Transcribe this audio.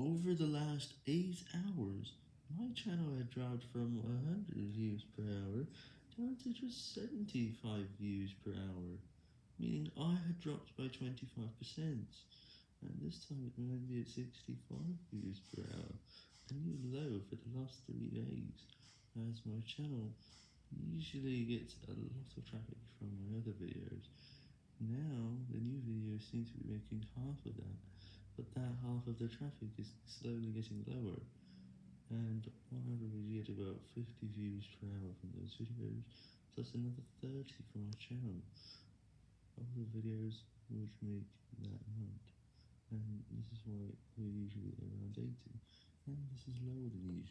Over the last 8 hours, my channel had dropped from 100 views per hour down to just 75 views per hour, meaning I had dropped by 25%, and this time it be at 65 views per hour, a new low for the last 3 days, as my channel usually gets a lot of traffic from my other videos. Now, the new videos seem to be making half of that, but that half of the traffic is slowly getting lower, and on average we get about 50 views per hour from those videos, plus another 30 from my channel. Other videos which make that amount, and this is why we're usually around 80, and this is lower than usual.